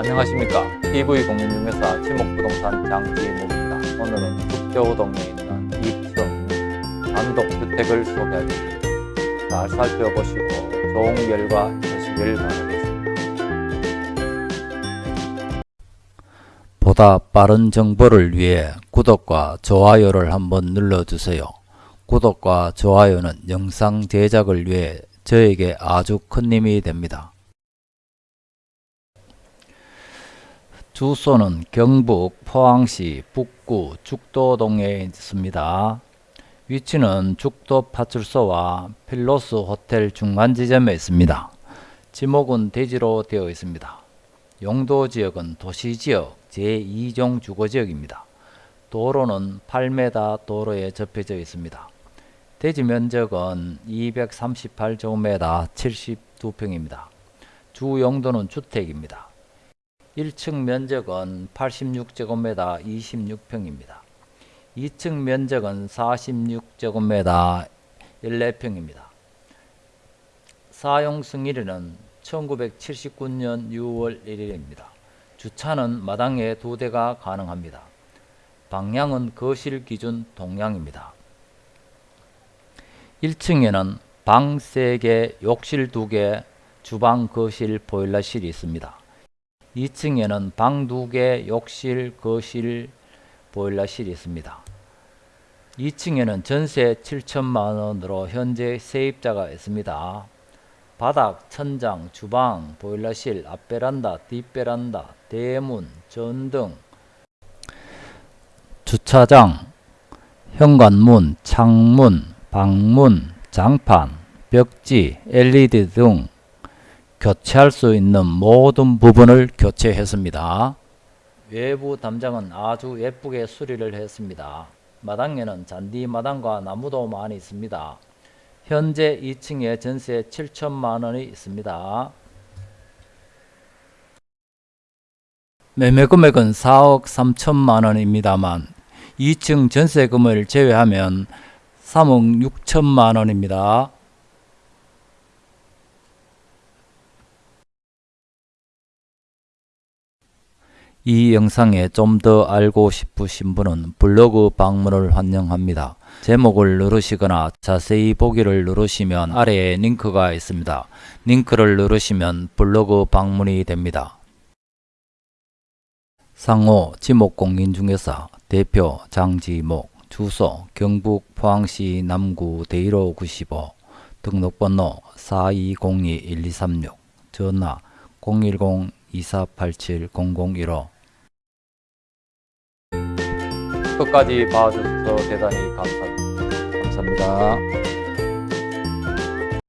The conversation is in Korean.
안녕하십니까. TV공인중개사 지목부동산 장지목입니다. 오늘은 북교동에 있는 2층 단독주택을 소개해드립니다 잘 살펴보시고 좋은 결과 되시길 바라겠습니다. 보다 빠른 정보를 위해 구독과 좋아요를 한번 눌러주세요. 구독과 좋아요는 영상 제작을 위해 저에게 아주 큰 힘이 됩니다 주소는 경북 포항시 북구 죽도동에 있습니다. 위치는 죽도 파출소와 필로스 호텔 중간 지점에 있습니다. 지목은 대지로 되어 있습니다. 용도 지역은 도시지역 제2종 주거지역입니다. 도로는 8m 도로에 접혀져 있습니다. 대지 면적은 238제곱미터 72평입니다. 주 용도는 주택입니다. 1층 면적은 86제곱미터 26평입니다. 2층 면적은 46제곱미터 14평입니다. 사용 승일은 1979년 6월 1일입니다. 주차는 마당에 두 대가 가능합니다. 방향은 거실 기준 동향입니다. 1층에는 방 3개, 욕실 2개, 주방, 거실, 보일러실이 있습니다. 2층에는 방 2개, 욕실, 거실, 보일러실이 있습니다. 2층에는 전세 7천만원으로 현재 세입자가 있습니다. 바닥, 천장, 주방, 보일러실, 앞베란다, 뒷베란다, 대문, 전등, 주차장, 현관문, 창문, 방문, 장판, 벽지, LED 등 교체할 수 있는 모든 부분을 교체했습니다. 외부 담장은 아주 예쁘게 수리를 했습니다. 마당에는 잔디 마당과 나무도 많이 있습니다. 현재 2층에 전세 7천만 원이 있습니다. 매매 금액은 4억 3천만 원입니다만 2층 전세금을 제외하면 3억 6천만 원입니다. 이 영상에 좀 더 알고 싶으신 분은 블로그 방문을 환영합니다. 제목을 누르시거나 자세히 보기를 누르시면 아래에 링크가 있습니다. 링크를 누르시면 블로그 방문이 됩니다. 상호 지목공인중개사 대표 장지목 주소 경북 포항시 남구 대일호 95 등록번호 4202-1236 전화 010-2487-0015 끝까지 봐주셔서 대단히 감사합니다. 감사합니다.